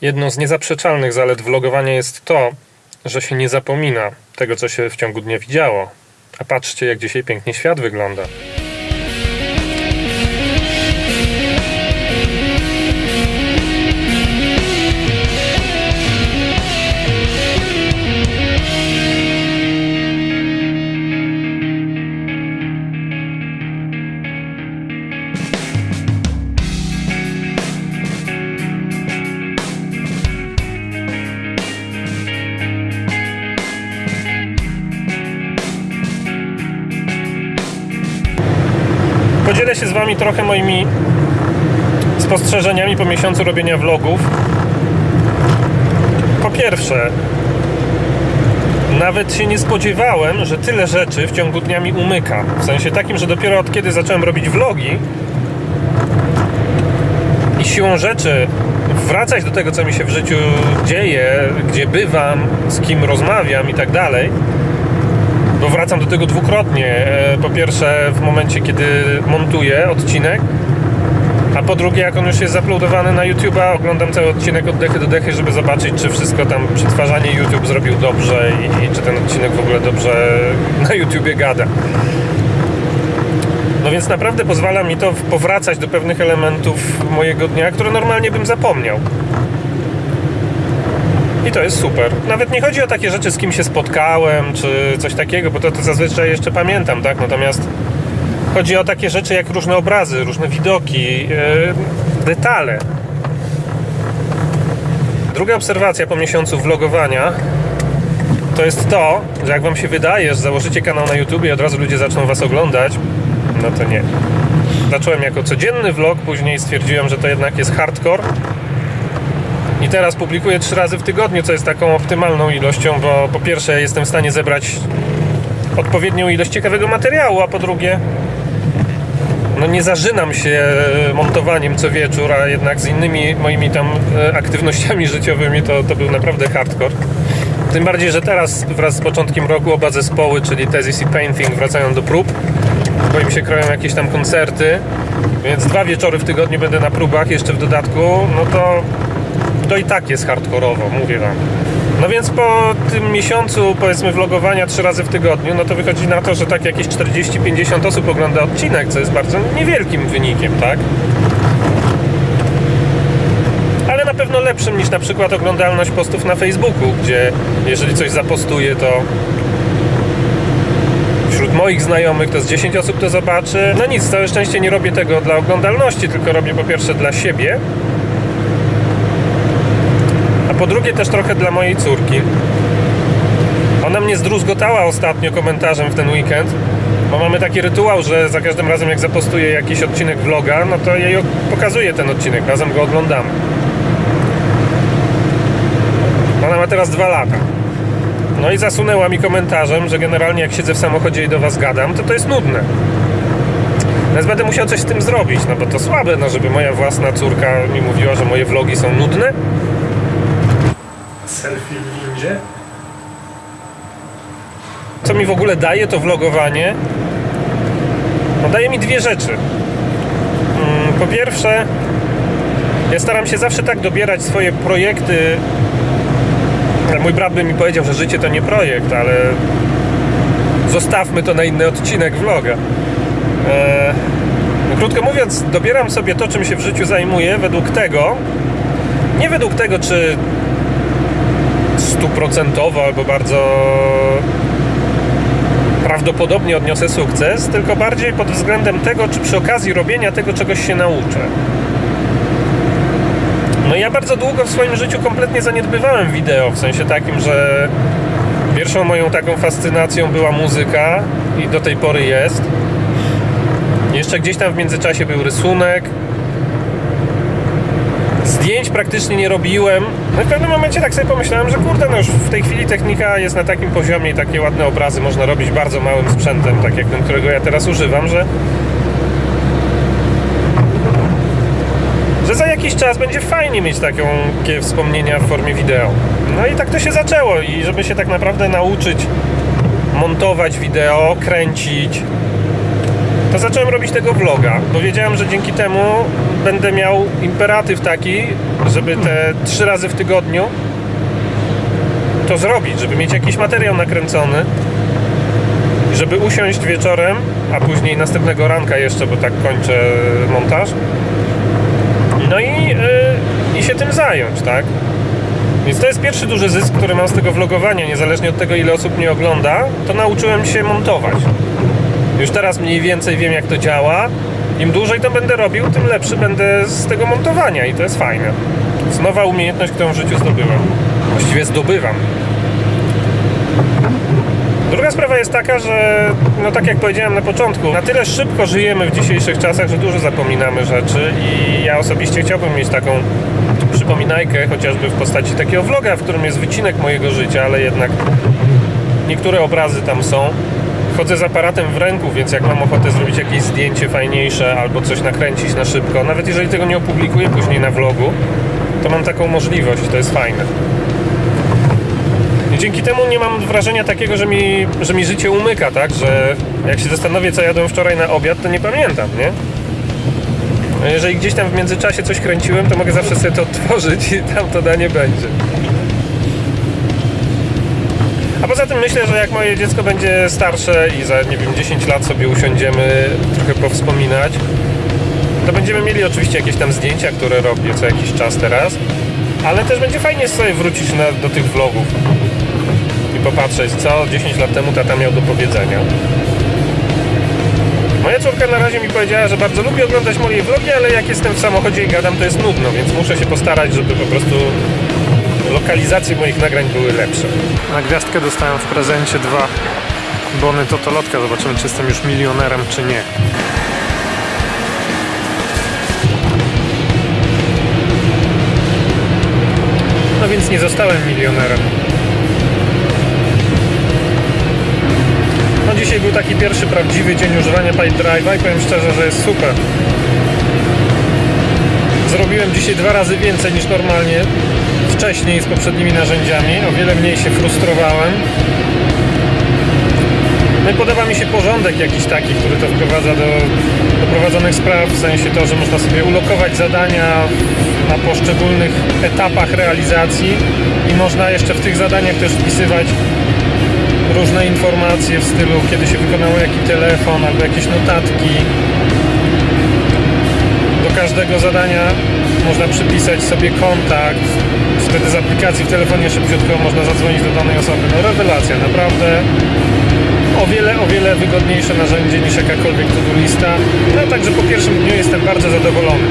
Jedną z niezaprzeczalnych zalet vlogowania jest to, że się nie zapomina tego, co się w ciągu dnia widziało. A patrzcie, jak dzisiaj pięknie świat wygląda. Podzielę się z Wami trochę moimi spostrzeżeniami po miesiącu robienia vlogów. Po pierwsze, nawet się nie spodziewałem, że tyle rzeczy w ciągu dnia mi umyka. W sensie takim, że dopiero od kiedy zacząłem robić vlogi i siłą rzeczy wracać do tego, co mi się w życiu dzieje, gdzie bywam, z kim rozmawiam i tak dalej, bo wracam do tego dwukrotnie. E, Po pierwsze, w momencie, kiedy montuję odcinek, a po drugie, jak on już jest zaplodowany na YouTube'a, oglądam cały odcinek od dechy do dechy, żeby zobaczyć, czy wszystko tam przetwarzanie YouTube zrobił dobrze i, i czy ten odcinek w ogóle dobrze na YouTubie gada. No więc naprawdę pozwala mi to powracać do pewnych elementów mojego dnia, które normalnie bym zapomniał. I to jest super. Nawet nie chodzi o takie rzeczy, z kim się spotkałem, czy coś takiego, bo to, to zazwyczaj jeszcze pamiętam, tak? Natomiast chodzi o takie rzeczy jak różne obrazy, różne widoki, yy, detale. Druga obserwacja po miesiącu vlogowania to jest to, że jak wam się wydaje, że założycie kanał na YouTube i od razu ludzie zaczną was oglądać, no to nie. Zacząłem jako codzienny vlog, później stwierdziłem, że to jednak jest hardcore i teraz publikuję trzy razy w tygodniu, co jest taką optymalną ilością, bo po pierwsze jestem w stanie zebrać odpowiednią ilość ciekawego materiału, a po drugie no nie zażynam się montowaniem co wieczór, a jednak z innymi moimi tam e, aktywnościami życiowymi to, to był naprawdę hardcore. Tym bardziej, że teraz wraz z początkiem roku oba zespoły, czyli Thesis i Painting wracają do prób, bo im się kroją jakieś tam koncerty, więc dwa wieczory w tygodniu będę na próbach jeszcze w dodatku, no to to i tak jest hardkorowo, mówię wam. No więc po tym miesiącu, powiedzmy, vlogowania trzy razy w tygodniu, no to wychodzi na to, że tak jakieś 40-50 osób ogląda odcinek, co jest bardzo niewielkim wynikiem, tak? Ale na pewno lepszym niż na przykład oglądalność postów na Facebooku, gdzie jeżeli coś zapostuję, to wśród moich znajomych to z 10 osób to zobaczy. No nic, całe szczęście nie robię tego dla oglądalności, tylko robię po pierwsze dla siebie, po drugie też trochę dla mojej córki. Ona mnie zdruzgotała ostatnio komentarzem w ten weekend, bo mamy taki rytuał, że za każdym razem jak zapostuję jakiś odcinek vloga, no to jej pokazuję ten odcinek, razem go oglądamy. Ona ma teraz dwa lata. No i zasunęła mi komentarzem, że generalnie jak siedzę w samochodzie i do was gadam, to to jest nudne. Więc będę musiał coś z tym zrobić, no bo to słabe, no żeby moja własna córka mi mówiła, że moje vlogi są nudne. Selfie w windzie? Co mi w ogóle daje to vlogowanie? No daje mi dwie rzeczy. Mm, Po pierwsze, ja staram się zawsze tak dobierać swoje projekty. Mój brat by mi powiedział, że życie to nie projekt, ale zostawmy to na inny odcinek vloga. No krótko mówiąc, dobieram sobie to, czym się w życiu zajmuję, według tego, nie według tego, czy stuprocentowo albo bardzo prawdopodobnie odniosę sukces, tylko bardziej pod względem tego, czy przy okazji robienia tego czegoś się nauczę. No ja bardzo długo w swoim życiu kompletnie zaniedbywałem wideo, w sensie takim, że pierwszą moją taką fascynacją była muzyka i do tej pory jest. Jeszcze gdzieś tam w międzyczasie był rysunek, zdjęć praktycznie nie robiłem. No i w pewnym momencie tak sobie pomyślałem, że kurde, no już w tej chwili technika jest na takim poziomie i takie ładne obrazy można robić bardzo małym sprzętem, tak jak ten, którego ja teraz używam, że że za jakiś czas będzie fajnie mieć takie wspomnienia w formie wideo. No i tak to się zaczęło i żeby się tak naprawdę nauczyć montować wideo, kręcić, to zacząłem robić tego vloga, bo wiedziałem, że dzięki temu będę miał imperatyw taki, żeby te trzy razy w tygodniu to zrobić, żeby mieć jakiś materiał nakręcony, żeby usiąść wieczorem, a później następnego ranka jeszcze, bo tak kończę montaż. No i, yy, i się tym zająć, tak? Więc to jest pierwszy duży zysk, który mam z tego vlogowania, niezależnie od tego, ile osób mnie ogląda, to nauczyłem się montować. Już teraz mniej więcej wiem, jak to działa. Im dłużej to będę robił, tym lepszy będę z tego montowania i to jest fajne. To jest nowa umiejętność, którą w życiu zdobyłem. Właściwie zdobywam. Druga sprawa jest taka, że no tak jak powiedziałem na początku, na tyle szybko żyjemy w dzisiejszych czasach, że dużo zapominamy rzeczy i ja osobiście chciałbym mieć taką przypominajkę, chociażby w postaci takiego vloga, w którym jest wycinek mojego życia, ale jednak niektóre obrazy tam są. Chodzę z aparatem w ręku, więc jak mam ochotę zrobić jakieś zdjęcie fajniejsze albo coś nakręcić na szybko, nawet jeżeli tego nie opublikuję później na vlogu, to mam taką możliwość, to jest fajne. I dzięki temu nie mam wrażenia takiego, że mi, że mi życie umyka, tak? Że jak się zastanowię, co jadłem wczoraj na obiad, to nie pamiętam, nie? A jeżeli gdzieś tam w międzyczasie coś kręciłem, to mogę zawsze sobie to odtworzyć i tam to danie będzie. Poza tym myślę, że jak moje dziecko będzie starsze i za, nie wiem, 10 lat sobie usiądziemy trochę powspominać, to będziemy mieli oczywiście jakieś tam zdjęcia, które robię co jakiś czas teraz, ale też będzie fajnie sobie wrócić na, do tych vlogów i popatrzeć, co 10 lat temu tata miał do powiedzenia. Moja córka na razie mi powiedziała, że bardzo lubi oglądać moje vlogi, ale jak jestem w samochodzie i gadam, to jest nudno, więc muszę się postarać, żeby po prostu lokalizacje moich nagrań były lepsze. Na gwiazdkę dostałem w prezencie dwa bony Totolotka. Zobaczymy, czy jestem już milionerem, czy nie. No więc nie zostałem milionerem. No dzisiaj był taki pierwszy prawdziwy dzień używania Pipe Drive'a i powiem szczerze, że jest super. Zrobiłem dzisiaj dwa razy więcej niż normalnie wcześniej z poprzednimi narzędziami. O wiele mniej się frustrowałem. No i podoba mi się porządek jakiś taki, który to wprowadza do, do prowadzonych spraw, w sensie to, że można sobie ulokować zadania na poszczególnych etapach realizacji i można jeszcze w tych zadaniach też wpisywać różne informacje w stylu, kiedy się wykonało jaki telefon albo jakieś notatki. Do każdego zadania można przypisać sobie kontakt. Wtedy z aplikacji w telefonie szybciutko można zadzwonić do danej osoby. No rewelacja, naprawdę o wiele, o wiele wygodniejsze narzędzie niż jakakolwiek to-do lista. No także po pierwszym dniu jestem bardzo zadowolony.